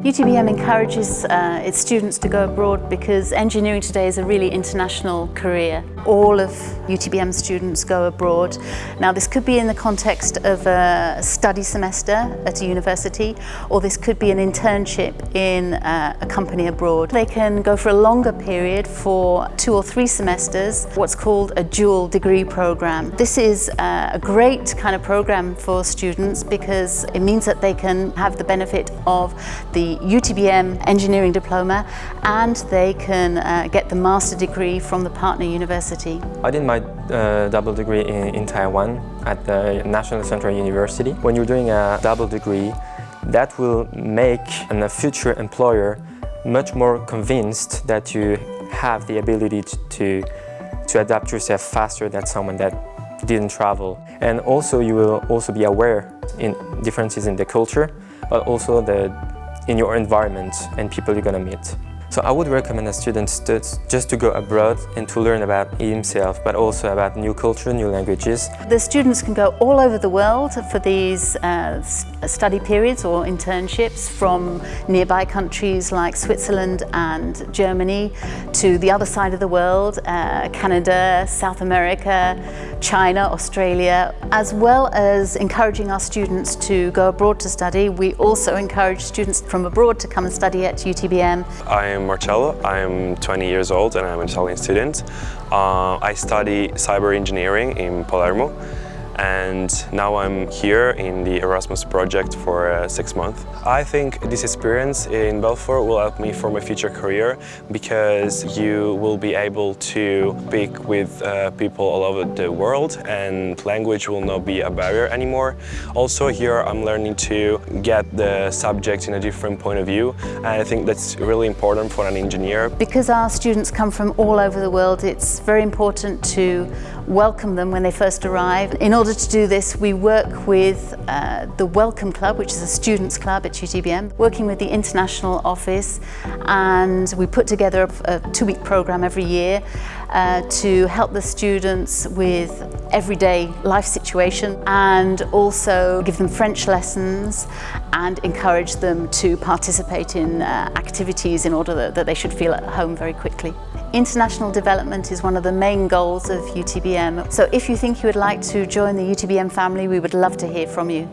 UTBM encourages uh, its students to go abroad because engineering today is a really international career. All of UTBM students go abroad. Now this could be in the context of a study semester at a university or this could be an internship in uh, a company abroad. They can go for a longer period for two or three semesters, what's called a dual degree program. This is uh, a great kind of program for students because it means that they can have the benefit of the UTBM engineering diploma and they can uh, get the master degree from the partner university. I did my uh, double degree in, in Taiwan at the National Central University. When you're doing a double degree, that will make a future employer much more convinced that you have the ability to, to adapt yourself faster than someone that didn't travel. And also you will also be aware in differences in the culture, but also the in your environment and people you're to meet. So I would recommend a student to, just to go abroad and to learn about himself, but also about new culture, new languages. The students can go all over the world for these uh, study periods or internships from nearby countries like Switzerland and Germany to the other side of the world, uh, Canada, South America, China, Australia, as well as encouraging our students to go abroad to study. We also encourage students from abroad to come and study at UTBM. I am Marcello, I'm 20 years old and I'm an Italian student. Uh, I study cyber engineering in Palermo and now I'm here in the Erasmus project for uh, six months. I think this experience in Belfort will help me for my future career because you will be able to speak with uh, people all over the world and language will not be a barrier anymore. Also here I'm learning to get the subject in a different point of view and I think that's really important for an engineer. Because our students come from all over the world it's very important to welcome them when they first arrive. In order to do this, we work with uh, the Welcome Club, which is a students club at UTBM, working with the international office, and we put together a, a two-week program every year uh, to help the students with everyday life situation and also give them French lessons and encourage them to participate in uh, activities in order that, that they should feel at home very quickly. International development is one of the main goals of UTBM. So if you think you would like to join the UTBM family, we would love to hear from you.